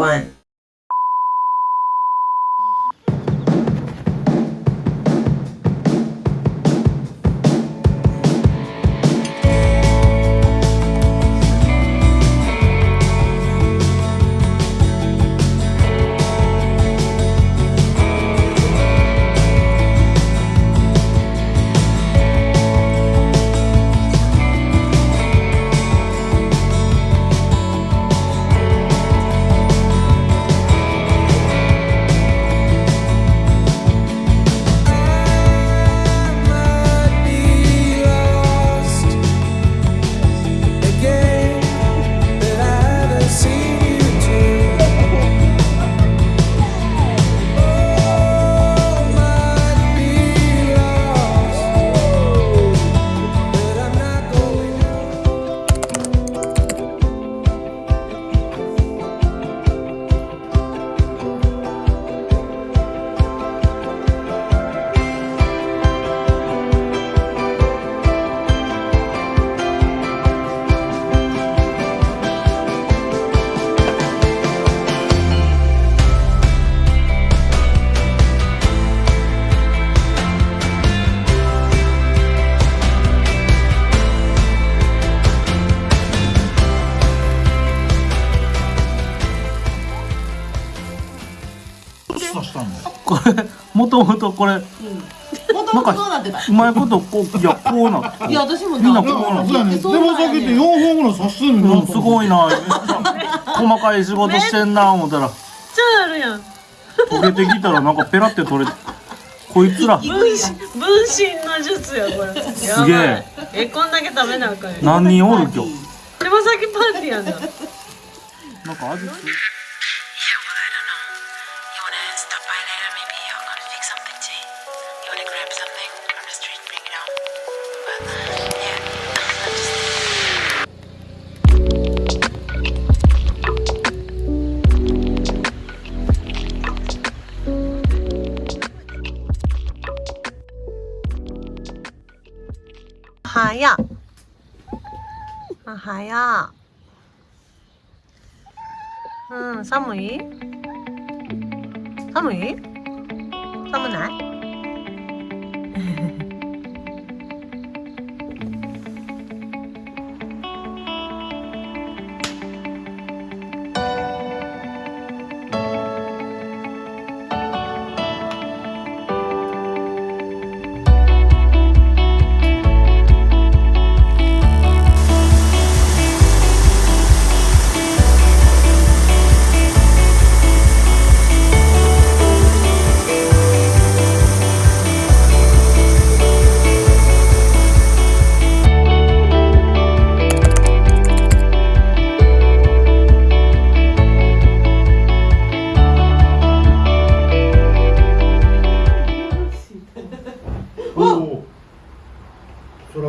one. 刺したの？これもともとこれもともとどうなってた？うまいことこういやこうなっていや私もみんななこうなって手羽先って4本ぐらい刺すんうん。すごいな。細かい仕事してんな思ったら。ちゃあるやん。溶けてきたらなんかペラって取れてこいつら。分身分身の術やこれ。すげえ。えこんだけ食べなあかん何人おる今日？手羽先パーティーやんなんか味付いはやうん寒い？寒い？寒ない？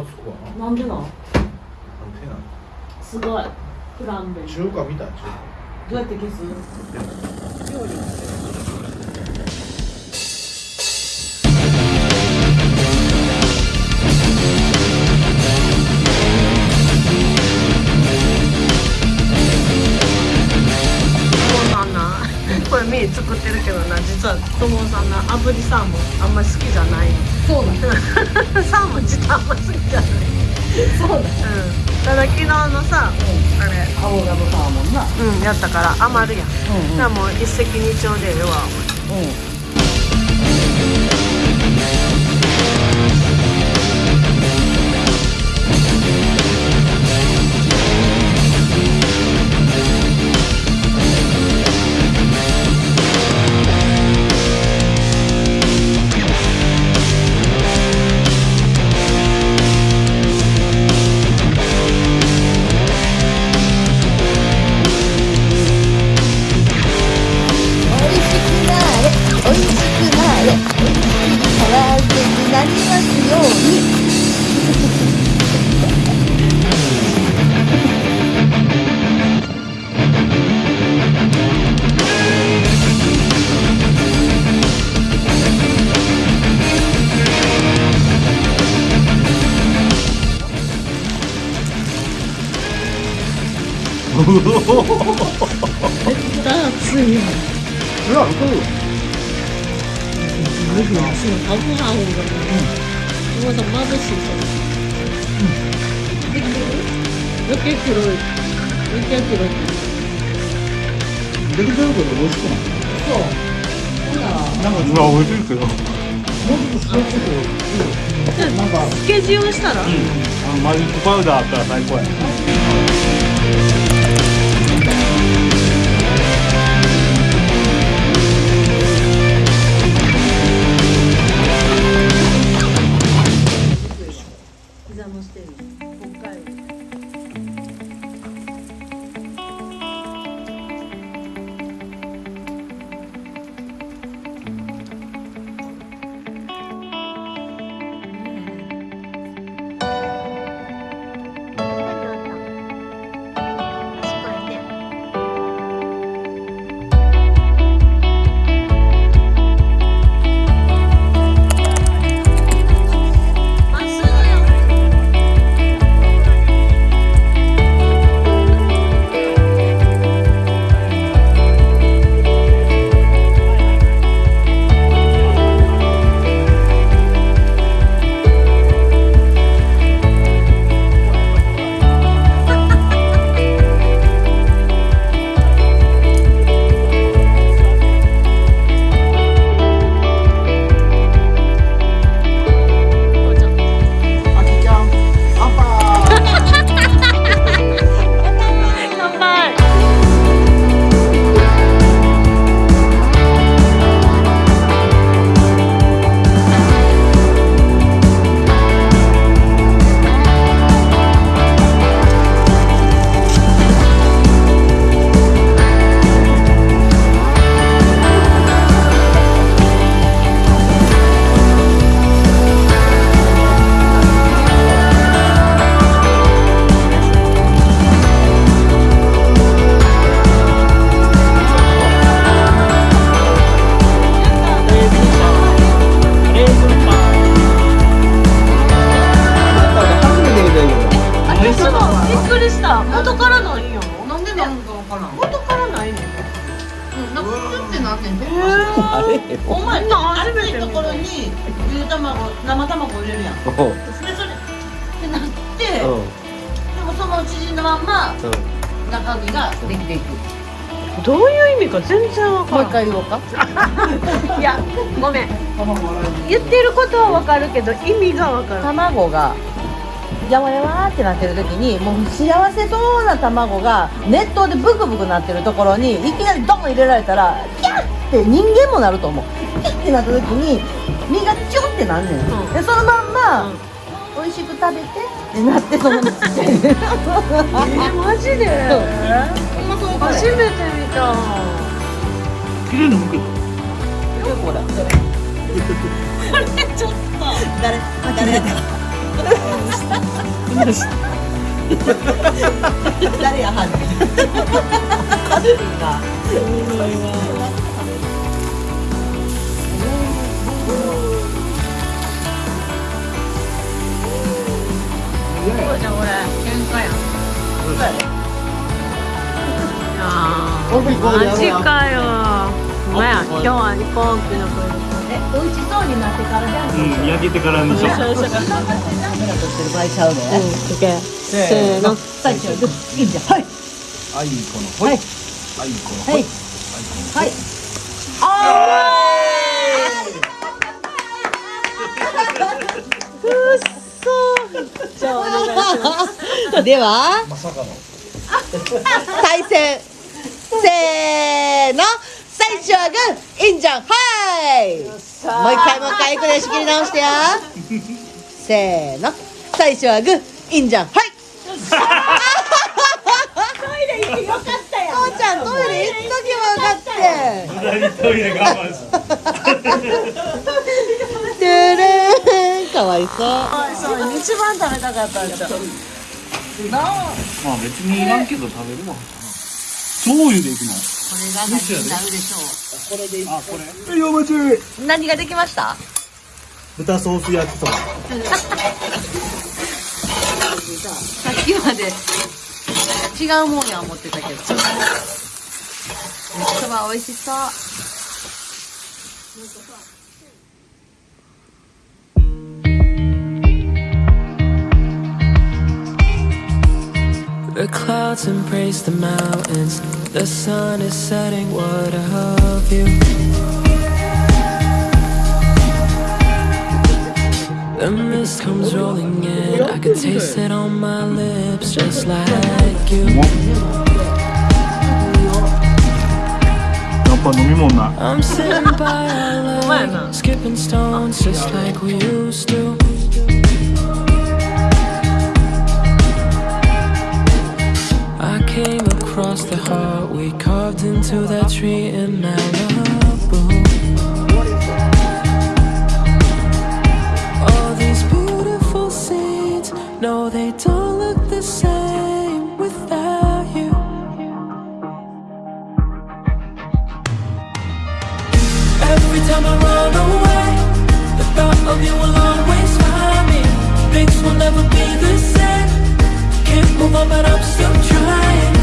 そらつくわななんでなん？なんてなすごい。フランベ中華みた？どうやって消す？炙りサーモンあんまり好きじゃないそうだ。サーモン自体あんまり好きじゃない。そうだ。うん。ただ昨日のさあれアボガドサーモンな。うんやったから余るやん。うんじゃあもう一石二鳥でええわ。うん暑いよいやそうよすごいなそのハブハブがねまだ眩しいそれできる余計黒い余計黒いできるけど美味しくないそうほん。なん。かうわ美味しいけどもうちょっと少しずつなん。かつけ塩したらあのマジックパウダーあったら最高や膝した。元からないん。よなんでなんかわからん？元からないねん？うんなんかキュッてなんねん。てあれお前な熱いところにゆで卵生卵入れるやん。でそれってなってでうん。もその縮んだまん。ま中身ができていく。どういう意味か全然わからん。回言おう。か いやごめん。言ってることはわかるけど意味がわからん。卵がやわやわってなってる時にもう幸せそうな卵が熱湯でブクブクなってるところにいきなりドン入れられたらキャッって人間もなると思う。キャッってなった時に身がチュンってなんねん、うん。でそのまんま、うん美味しく食べてってなってそのまま。ちっちゃいえー、マジで？初めて見た。綺麗にむけどほらちょっと。誰？誰？や誰やはんねんカズリンがそうじゃんこれ喧嘩や？んマジかよまや？今日は飛行機の声え美味しそうになってからじゃん。うん焼けてからにしようカメラ撮ってる場合ちゃうで、せーの。最初はグッいいじゃん。はい。あい。い子のほい。はい。あいい子のはい。はい。あーくっそじゃあお願いします。ではまさかの。対戦最初はグーいいんじゃんはいもう一回もう一回いくで仕切り直してよ。せーの。最初はグーいいんじゃんはいトイ！レ行ってよかったよ父ちゃんトイレ行っとけばよかったトイレ我慢すトゥルーンかわいそう。そう一番食べたかったんですよ。まあ別にいらんけど食べるわ醤油でいくの？これが何になるでしょあこれいや待ちう何ができました？豚ソース焼きそば。さっきまで違うもんや思ってたけど。そば美味しそう the clouds embrace the mountains. The sun is setting, what a view. The mist comes rolling in. I can taste it on my lips just like you. I'm sitting by a lake Skipping stones just like we used to. Across the heart we carved into that tree in Malibu. All these beautiful scenes, no, they don't look the same without you. Every time I run away, the thought of you will always find me. Things will never be the same. Can't move on, but I'm still trying.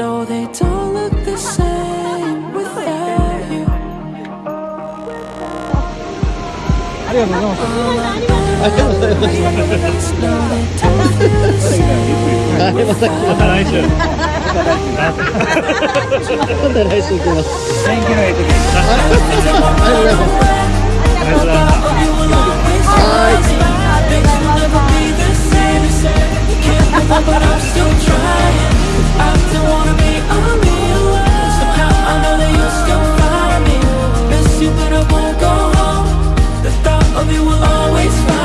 No, they don't look the same without you. But I'm you, but I won't go home. The thought of you will always find